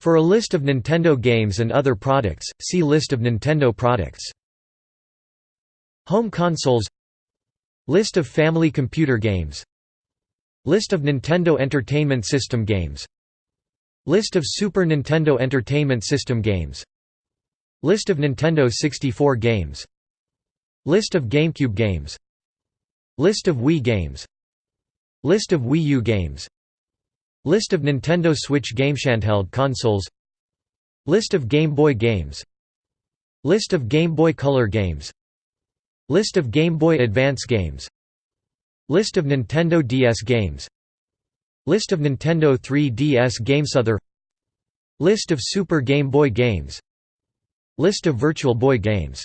For a list of Nintendo games and other products, see List of Nintendo products. Home consoles. List of family computer games. List of Nintendo Entertainment System games. List of Super Nintendo Entertainment System games. List of Nintendo 64 games. List of GameCube games. List of Wii games. List of Wii U games List of Nintendo Switch GameShandheld consoles. List of Game Boy games. List of Game Boy Color games. List of Game Boy Advance games. List of Nintendo DS games. List of Nintendo 3DS games. Other List of Super Game Boy games. List of Virtual Boy games